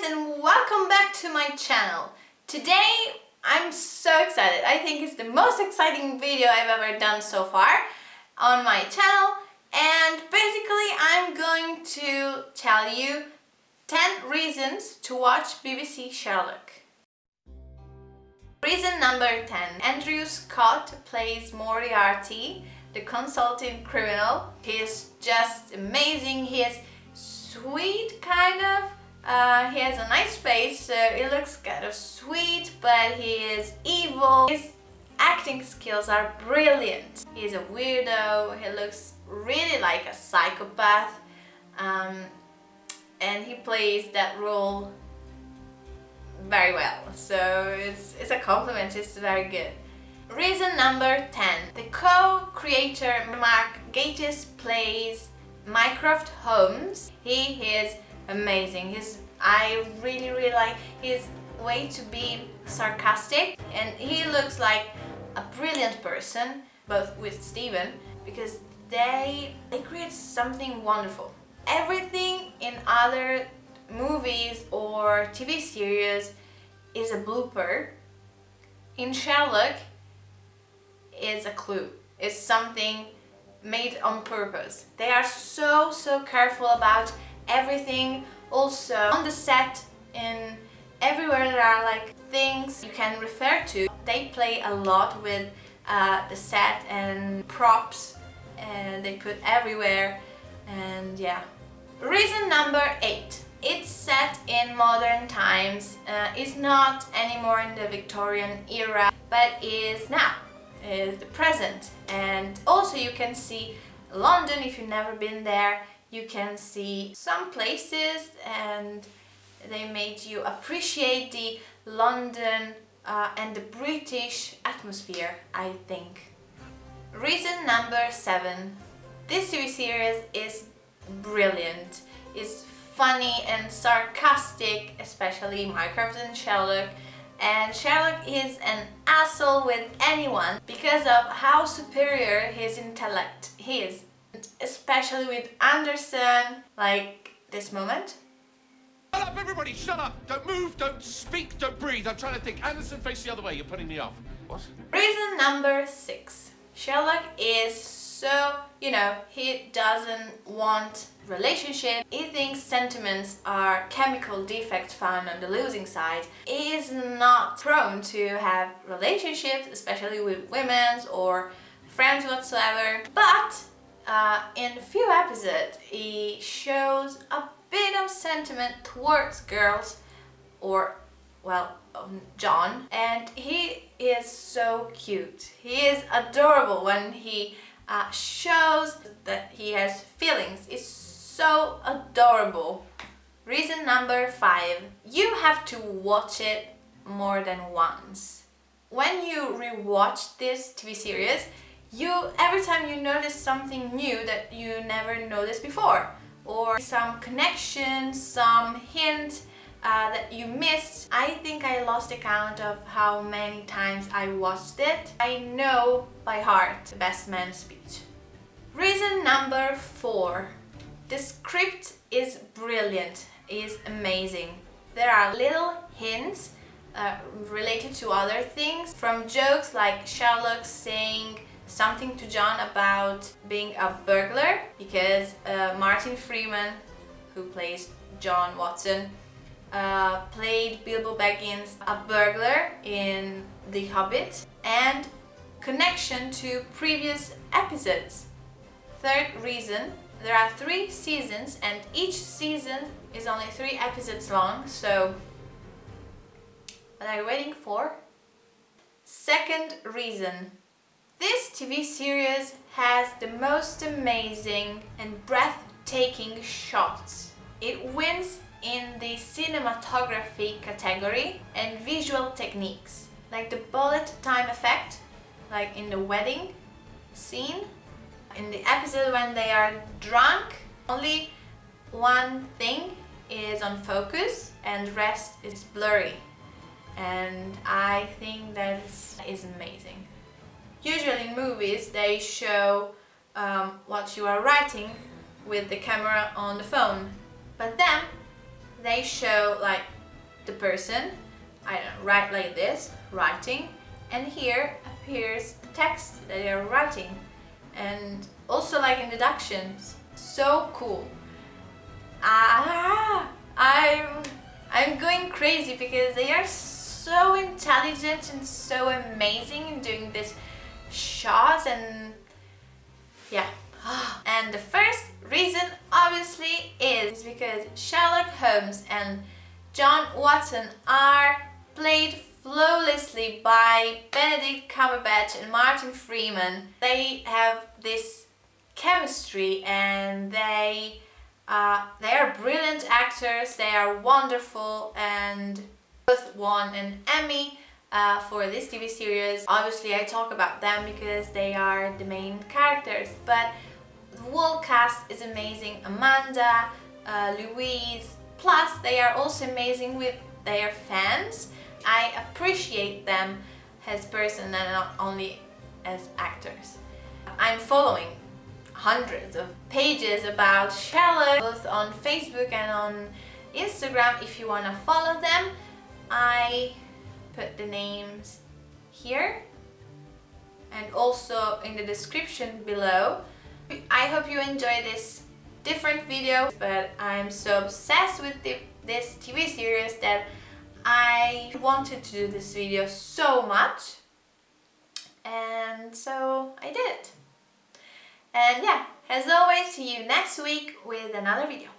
guys and welcome back to my channel. Today I'm so excited. I think it's the most exciting video I've ever done so far on my channel and basically I'm going to tell you 10 reasons to watch BBC Sherlock. Reason number 10. Andrew Scott plays Moriarty, the consulting criminal. He is uh, he has a nice face, so he looks kind of sweet, but he is evil. His acting skills are brilliant. He's a weirdo, he looks really like a psychopath, um, and he plays that role very well. So it's, it's a compliment, it's very good. Reason number 10. The co-creator Mark Gatiss plays Mycroft Holmes. He is amazing. He's I really really like his way to be sarcastic and he looks like a brilliant person both with Steven because they they create something wonderful. Everything in other movies or TV series is a blooper. In Sherlock it's a clue. It's something made on purpose. They are so so careful about everything also on the set in everywhere there are like things you can refer to they play a lot with uh, the set and props and they put everywhere and yeah. Reason number eight. It's set in modern times uh, it's not anymore in the Victorian era but is now is the present. And also you can see London if you've never been there you can see some places and they made you appreciate the London uh, and the British atmosphere, I think. Reason number seven. This TV series is brilliant. It's funny and sarcastic, especially Mycroft and Sherlock. And Sherlock is an asshole with anyone because of how superior his intellect is especially with Anderson, like this moment. Shut up, everybody, shut up! Don't move, don't speak, don't breathe. I'm trying to think. Anderson, face the other way, you're putting me off. What? Reason number six. Sherlock is so, you know, he doesn't want relationship. He thinks sentiments are chemical defects found on the losing side. He is not prone to have relationships, especially with women or friends whatsoever. But uh, in a few episodes he shows a bit of sentiment towards girls or well um, John. And he is so cute. He is adorable when he uh, shows that he has feelings. It's so adorable. Reason number five you have to watch it more than once. When you rewatch this TV series you every time you notice something new that you never noticed before or some connection, some hint uh, that you missed. I think I lost count of how many times I watched it. I know by heart the best man speech. Reason number four. The script is brilliant, is amazing. There are little hints uh, related to other things from jokes like Sherlock saying something to John about being a burglar because uh, Martin Freeman, who plays John Watson, uh, played Bilbo Baggins a burglar in The Hobbit and connection to previous episodes. Third reason, there are three seasons and each season is only three episodes long, so what are you waiting for? Second reason, this TV series has the most amazing and breathtaking shots. It wins in the cinematography category and visual techniques, like the bullet time effect, like in the wedding scene. In the episode when they are drunk, only one thing is on focus and rest is blurry. And I think that is amazing. Usually in movies they show um, what you are writing with the camera on the phone. But then they show like the person, I don't know, write like this, writing, and here appears the text that they are writing. And also like introductions. So cool. Ah, I'm, I'm going crazy because they are so intelligent and so amazing in doing this shots and yeah. And the first reason obviously is because Sherlock Holmes and John Watson are played flawlessly by Benedict Cumberbatch and Martin Freeman. They have this chemistry and they uh, they are brilliant actors, they are wonderful and both won an Emmy uh, for this TV series. Obviously I talk about them because they are the main characters but the whole cast is amazing. Amanda, uh, Louise, plus they are also amazing with their fans. I appreciate them as person and not only as actors. I'm following hundreds of pages about Sherlock both on Facebook and on Instagram if you want to follow them. I put the names here and also in the description below. I hope you enjoy this different video but I'm so obsessed with the, this TV series that I wanted to do this video so much and so I did it. And yeah, as always, see you next week with another video.